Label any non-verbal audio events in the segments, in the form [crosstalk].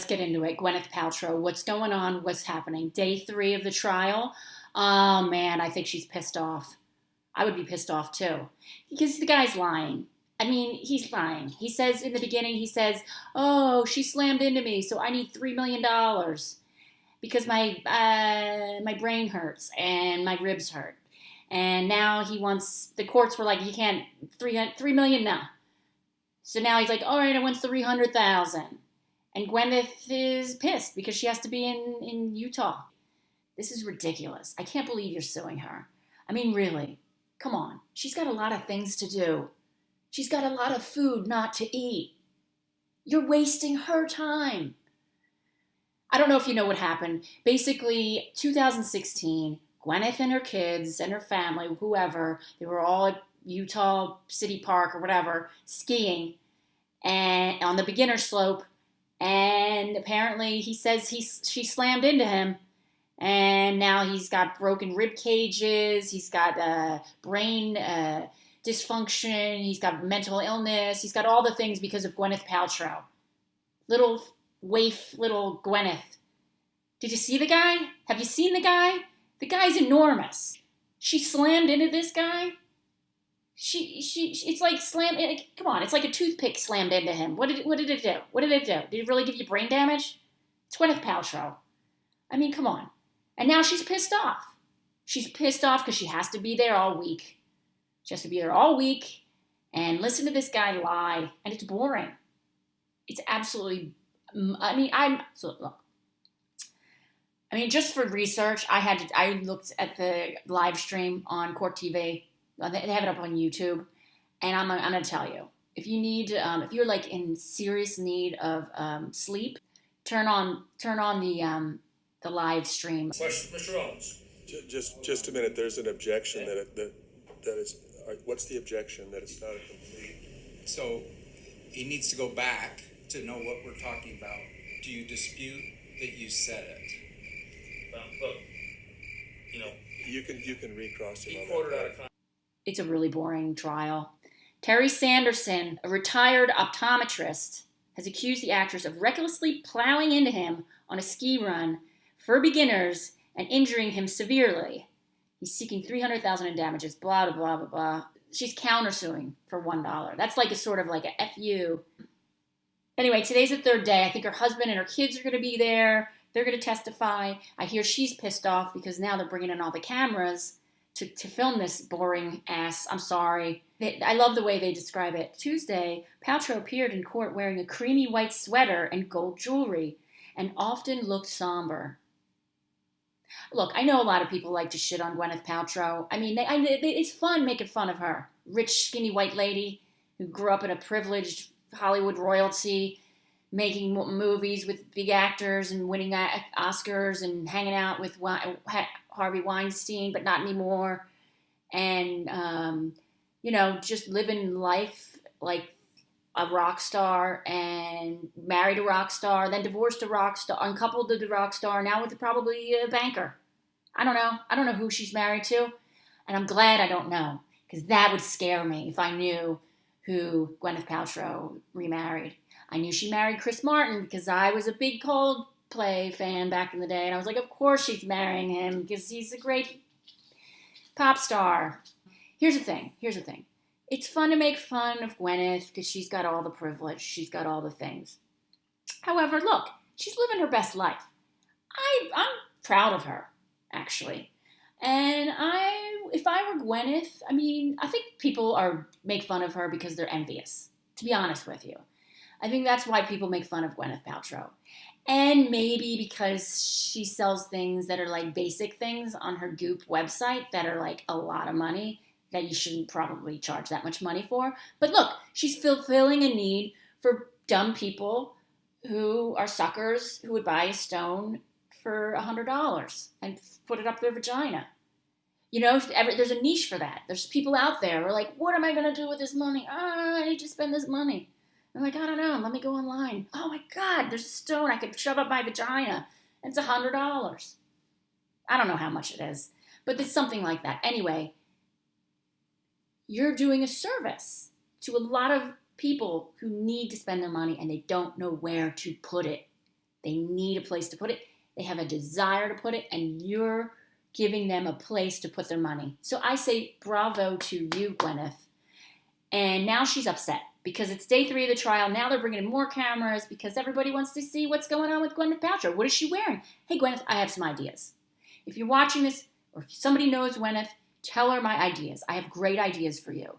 let's get into it. Gwyneth Paltrow, what's going on? What's happening? Day three of the trial. Oh man, I think she's pissed off. I would be pissed off too. Because the guy's lying. I mean, he's lying. He says in the beginning, he says, Oh, she slammed into me, so I need $3 million because my, uh, my brain hurts and my ribs hurt. And now he wants, the courts were like, you can't, $3, $3 million now. So now he's like, all right, I want 300000 And Gwyneth is pissed because she has to be in, in Utah. This is ridiculous. I can't believe you're suing her. I mean, really, come on. She's got a lot of things to do. She's got a lot of food not to eat. You're wasting her time. I don't know if you know what happened. Basically, 2016, Gwyneth and her kids and her family, whoever, they were all at Utah City Park or whatever, skiing and on the beginner slope. And apparently, he says he she slammed into him, and now he's got broken rib cages. He's got uh, brain uh, dysfunction. He's got mental illness. He's got all the things because of Gwyneth Paltrow. Little waif, little Gwyneth. Did you see the guy? Have you seen the guy? The guy's enormous. She slammed into this guy. She, she, it's like slam. Come on, it's like a toothpick slammed into him. What did, what did it do? What did it do? Did it really give you brain damage? It's Gwyneth Paltrow. I mean, come on. And now she's pissed off. She's pissed off because she has to be there all week. She has to be there all week and listen to this guy lie, and it's boring. It's absolutely. I mean, I'm so look. I mean, just for research, I had to. I looked at the live stream on Court TV. They have it up on YouTube, and I'm. I'm going to tell you if you need, um, if you're like in serious need of um, sleep, turn on turn on the um, the live stream. Question, Mr. Owens. Just, just a minute, there's an objection that, it- that, that it's, what's the objection, that it's not a complete? So he needs to go back to know what we're talking about. Do you dispute that you said it? Um, look, you know, You can, you can recross it he quoted out of context. It's a really boring trial. Terry Sanderson, a retired optometrist, has accused the actress of recklessly plowing into him on a ski run for beginners and injuring him severely. He's seeking 300000 in damages, blah, blah, blah, blah, blah. She's countersuing for $1. That's like a sort of like a FU. Anyway, today's the third day. I think her husband and her kids are going to be there. They're going to testify. I hear she's pissed off because now they're bringing in all the cameras to, to film this boring ass. I'm sorry. They, I love the way they describe it. Tuesday, Paltrow appeared in court wearing a creamy white sweater and gold jewelry and often looked somber. Look, I know a lot of people like to shit on Gwyneth Paltrow. I mean, they, I, they, it's fun making fun of her. Rich, skinny white lady who grew up in a privileged Hollywood royalty, making movies with big actors and winning uh, Oscars and hanging out with Harvey Weinstein, but not anymore. And, um, you know, just living life like a rock star and married a rock star, then divorced a rock star, uncoupled to the rock star, now with probably a banker. I don't know. I don't know who she's married to. And I'm glad I don't know because that would scare me if I knew who Gwyneth Paltrow remarried. I knew she married Chris Martin because I was a big Coldplay fan back in the day. And I was like, of course she's marrying him because he's a great pop star. Here's the thing. Here's the thing. It's fun to make fun of Gwyneth because she's got all the privilege. She's got all the things. However, look, she's living her best life. I, I'm proud of her, actually. And I, if I were Gwyneth, I mean, I think people are make fun of her because they're envious. To be honest with you, I think that's why people make fun of Gwyneth Paltrow, and maybe because she sells things that are like basic things on her Goop website that are like a lot of money that you shouldn't probably charge that much money for. But look, she's fulfilling a need for dumb people who are suckers who would buy a stone for a hundred dollars and put it up their vagina. You know, every, there's a niche for that. There's people out there who are like, what am I going to do with this money? Ah, I need to spend this money. I'm like, I don't know. Let me go online. Oh my God, there's a stone I could shove up my vagina. It's a hundred dollars. I don't know how much it is, but it's something like that. Anyway, you're doing a service to a lot of people who need to spend their money and they don't know where to put it. They need a place to put it. They have a desire to put it, and you're giving them a place to put their money. So I say bravo to you, Gwyneth. And now she's upset because it's day three of the trial. Now they're bringing in more cameras because everybody wants to see what's going on with Gwyneth Paltrow. What is she wearing? Hey, Gwyneth, I have some ideas. If you're watching this, or if somebody knows Gwyneth, tell her my ideas. I have great ideas for you.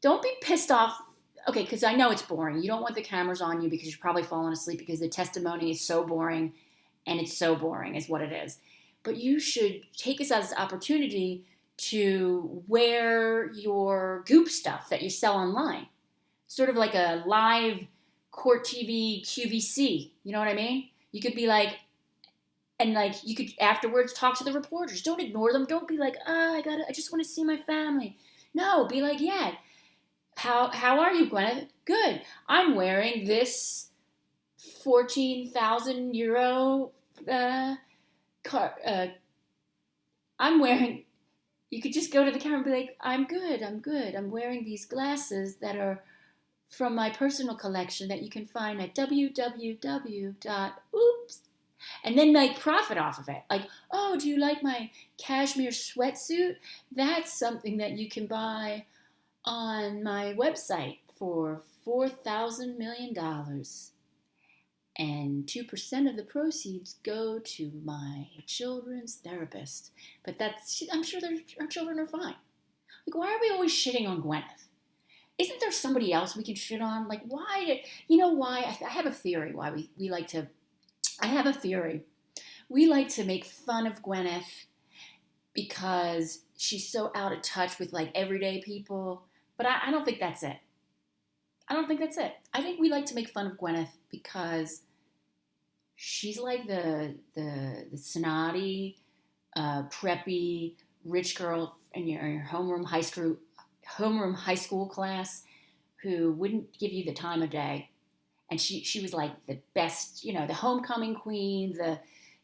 Don't be pissed off. Okay, because I know it's boring. You don't want the cameras on you because you're probably falling asleep because the testimony is so boring and it's so boring, is what it is. But you should take this as an opportunity to wear your goop stuff that you sell online. Sort of like a live court TV QVC. You know what I mean? You could be like, and like you could afterwards talk to the reporters. Don't ignore them. Don't be like, oh, I gotta, I just want to see my family. No, be like, yeah. How how are you, Gwyneth? Good. I'm wearing this fourteen thousand euro uh, car. Uh, I'm wearing you could just go to the camera and be like, I'm good, I'm good. I'm wearing these glasses that are from my personal collection that you can find at www.oops. And then like profit off of it. Like, oh, do you like my cashmere sweatsuit? That's something that you can buy on my website for four thousand million dollars and 2% of the proceeds go to my children's therapist. But that's, I'm sure our children are fine. Like, why are we always shitting on Gwyneth? Isn't there somebody else we can shit on? Like, why? You know why? I, have a theory why we, we like to, I have a theory. We like to make fun of Gwyneth because she's so out of touch with like everyday people. But I, I don't think that's it. I don't think that's it. I think we like to make fun of Gwyneth because she's like the the the snotty, uh, preppy rich girl in your, in your homeroom high school homeroom high school class who wouldn't give you the time of day, and she she was like the best, you know, the homecoming queen, the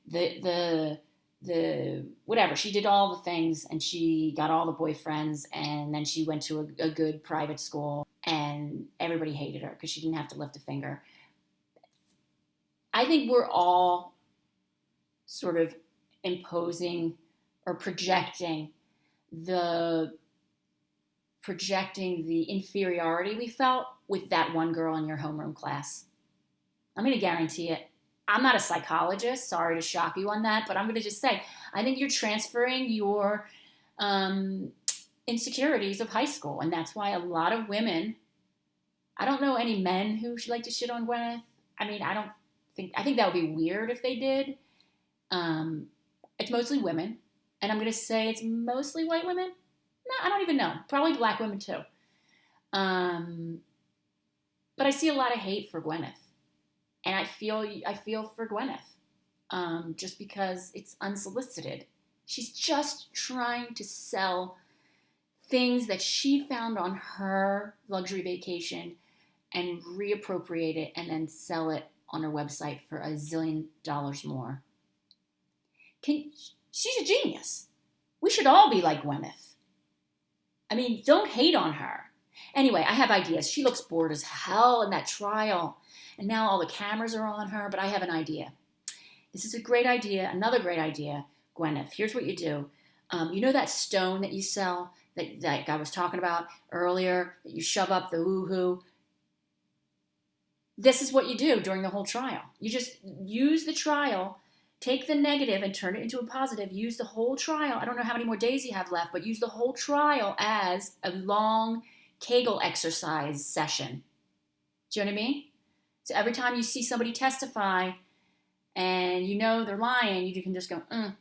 the the the whatever. She did all the things and she got all the boyfriends and then she went to a, a good private school and everybody hated her because she didn't have to lift a finger I think we're all sort of imposing or projecting the projecting the inferiority we felt with that one girl in your homeroom class. I'm going to guarantee it. I'm not a psychologist. Sorry to shock you on that, but I'm going to just say I think you're transferring your um, insecurities of high school, and that's why a lot of women. I don't know any men who like to shit on Gwyneth. I mean, I don't think I think that would be weird if they did. Um, it's mostly women, and I'm gonna say it's mostly white women. No, I don't even know. Probably black women too. Um, but I see a lot of hate for Gwyneth, and I feel I feel for Gwyneth, um, just because it's unsolicited. She's just trying to sell things that she found on her luxury vacation and reappropriate it and then sell it on her website for a zillion dollars more. Can, she's a genius. We should all be like Gwyneth. I mean, don't hate on her. Anyway, I have ideas. She looks bored as hell in that trial. And now all the cameras are on her, but I have an idea. This is a great idea, another great idea, Gwyneth. Here's what you do. Um, you know that stone that you sell that, that I was talking about earlier that you shove up the woohoo? This is what you do during the whole trial. You just use the trial, take the negative and turn it into a positive. Use the whole trial. I don't know how many more days you have left, but use the whole trial as a long Kegel exercise session. Do you know what I mean? So every time you see somebody testify and you know they're lying, you can just go, mm,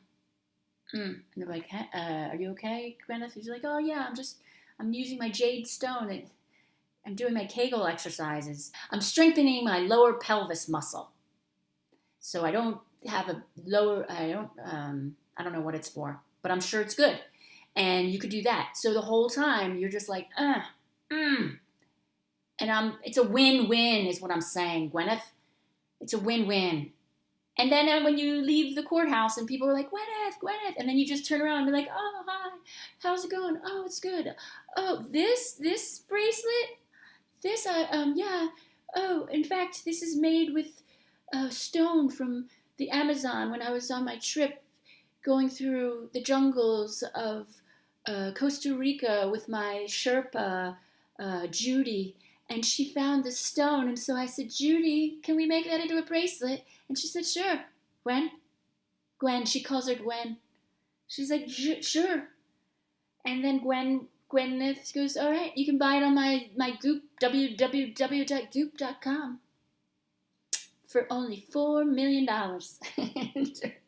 mm. And they're like, uh, are you okay, Gwyneth? He's like, oh yeah, I'm just, I'm using my jade stone. I'm doing my Kegel exercises. I'm strengthening my lower pelvis muscle. So I don't have a lower, I don't, um, I don't know what it's for, but I'm sure it's good. And you could do that. So the whole time you're just like, uh, mm. And I'm, it's a win-win is what I'm saying, Gwyneth. It's a win-win. And then uh, when you leave the courthouse and people are like, Gwyneth, Gwyneth, and then you just turn around and be like, oh, hi, how's it going? Oh, it's good. Oh, this, this bracelet, this, I, um, yeah. Oh, in fact, this is made with a stone from the Amazon when I was on my trip going through the jungles of uh, Costa Rica with my Sherpa, uh, Judy, and she found the stone. And so I said, Judy, can we make that into a bracelet? And she said, sure. Gwen? Gwen, she calls her Gwen. She's like, sure. And then Gwen Gwyneth goes, all right, you can buy it on my, my Goop, www.goop.com for only $4 million. [laughs]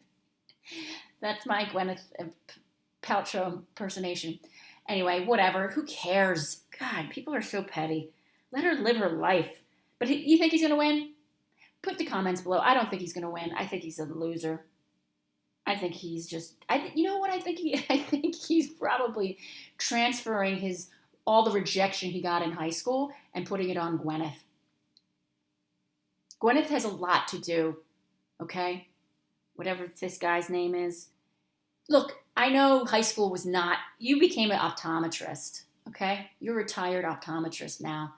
That's my Gwyneth uh, Paltrow impersonation. Anyway, whatever. Who cares? God, people are so petty. Let her live her life. But you think he's going to win? Put the comments below. I don't think he's going to win. I think he's a loser. I think he's just. I you know what I think he. [laughs] I think he's probably transferring his all the rejection he got in high school and putting it on Gwyneth. Gwyneth has a lot to do. Okay, whatever this guy's name is. Look, I know high school was not. You became an optometrist. Okay, you're a retired optometrist now,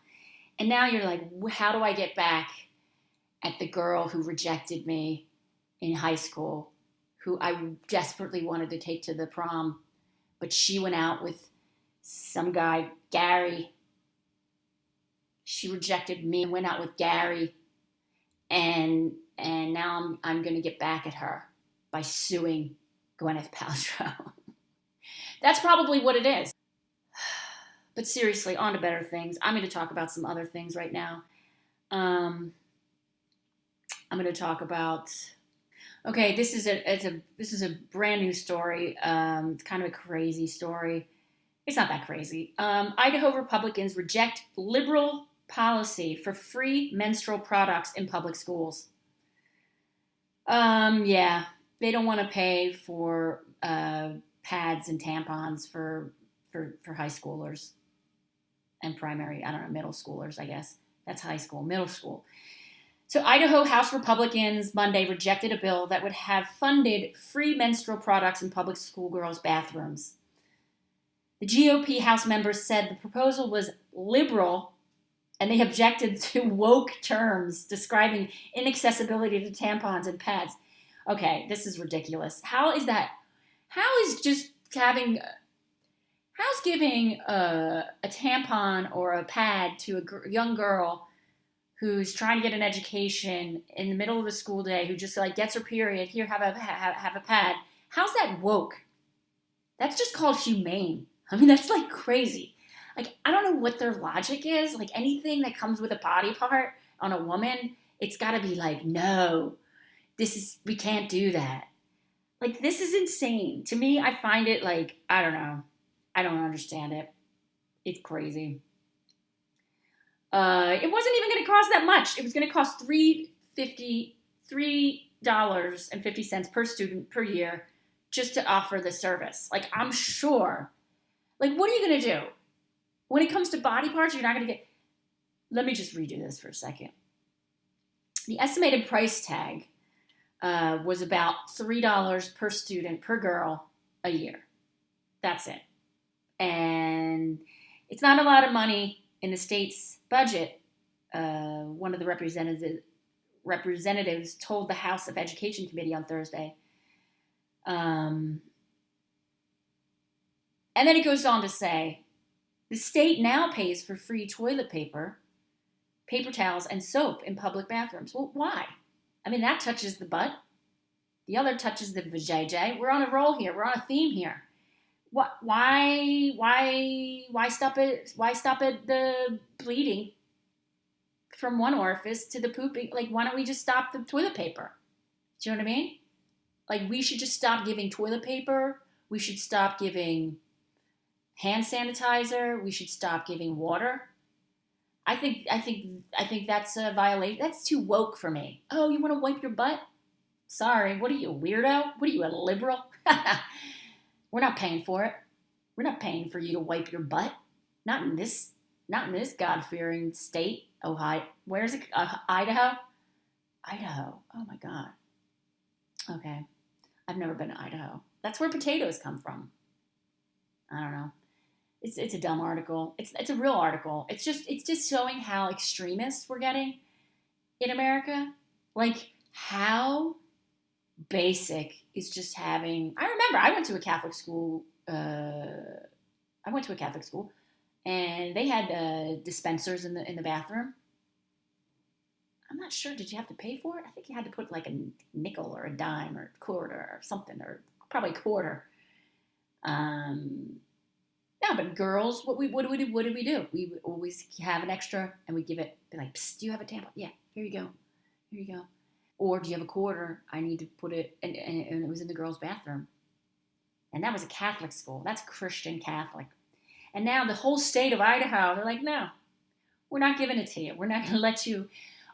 and now you're like, how do I get back at the girl who rejected me in high school? Who I desperately wanted to take to the prom, but she went out with some guy, Gary. She rejected me and went out with Gary, and and now I'm I'm gonna get back at her by suing Gwyneth Paltrow. [laughs] That's probably what it is. [sighs] But seriously, on to better things. I'm going to talk about some other things right now. Um, I'm going to talk about Okay, this is a it's a this is a brand new story. Um, it's kind of a crazy story. It's not that crazy. Um, Idaho Republicans reject liberal policy for free menstrual products in public schools. Um, yeah, they don't want to pay for uh, pads and tampons for for for high schoolers and primary. I don't know, middle schoolers. I guess that's high school, middle school. So, Idaho House Republicans Monday rejected a bill that would have funded free menstrual products in public schoolgirls' bathrooms. The GOP House members said the proposal was liberal and they objected [laughs] to woke terms describing inaccessibility to tampons and pads. Okay, this is ridiculous. How is that? How is just having. How's giving a, a tampon or a pad to a young girl who's trying to get an education in the middle of the school day, who just like gets her period, here have a have, have a pad. How's that woke? That's just called humane. [laughs] I mean, that's like crazy. Like I don't know what their logic is. Like anything that comes with a body part on a woman, it's got to be like, no, this is we can't do that. Like this is insane. To me, I find it like I don't know. I don't understand it. It's crazy. Uh, it wasn't even going to cost that much. It was going to cost three fifty three dollars and fifty cents per student per year just to offer the service. Like I'm sure. Like what are you going to do when it comes to body parts? You're not going to get. Let me just redo this for a second. The estimated price tag uh, was about three dollars per student per girl a year. That's it, and it's not a lot of money in the state's budget, uh, one of the representatives representatives told the House of Education Committee on Thursday. Um, and then it goes on to say the state now pays for free toilet paper, paper towels, and soap in public bathrooms. Well, why? I mean, that touches the butt. The other touches the vajayjay. We're on a roll here. We're on a theme here what why why why stop it why stop at the bleeding from one orifice to the pooping like why don't we just stop the toilet paper? Do you know what i mean? Like we should just stop giving toilet paper. We should stop giving hand sanitizer. We should stop giving water. I think i think i think that's a violation. That's too woke for me. Oh you want to wipe your butt? Sorry. What are you a weirdo? What are you a liberal [laughs] We're not paying for it. We're not paying for you to wipe your butt. Not in this, not in this God-fearing state, Ohio. Where's it? Uh, Idaho. Idaho. Oh my God. Okay, I've never been to Idaho. That's where potatoes come from. I don't know. It's it's a dumb article. It's it's a real article. It's just it's just showing how extremists we're getting in America. Like how basic is just having. I remember I went to a Catholic school. Uh, I went to a Catholic school, and they had uh, dispensers in the in the bathroom. I'm not sure. Did you have to pay for it? I think you had to put like a nickel or a dime or a quarter or something, or probably a quarter. Um, no, but girls, what we what do we do? What did we do? We would always have an extra, and we give it. Be like, Psst, do you have a tampon? Yeah, here you go, here you go. Or do you have a quarter? I need to put it, and, and, and it was in the girls' bathroom. And that was a Catholic school. That's Christian Catholic. And now the whole state of Idaho, they're like, no, we're not giving it to you. We're not going to let you.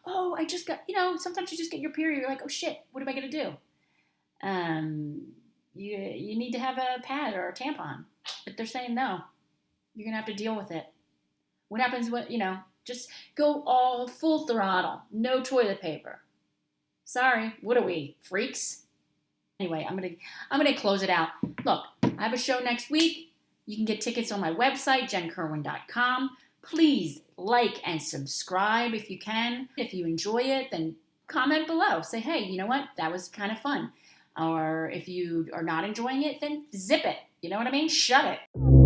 Oh, I just got, you know, sometimes you just get your period. You're like, oh shit, what am I going to do? Um, you you need to have a pad or a tampon, but they're saying no. You're gonna have to deal with it. What happens when you know? Just go all full throttle, no toilet paper. Sorry, what are we freaks? Anyway, I'm gonna I'm gonna close it out. Look, I have a show next week. You can get tickets on my website, jenkerwin.com. Please like and subscribe if you can. If you enjoy it, then comment below. Say, hey, you know what? That was kind of fun. Or if you are not enjoying it, then zip it. You know what I mean? Shut it.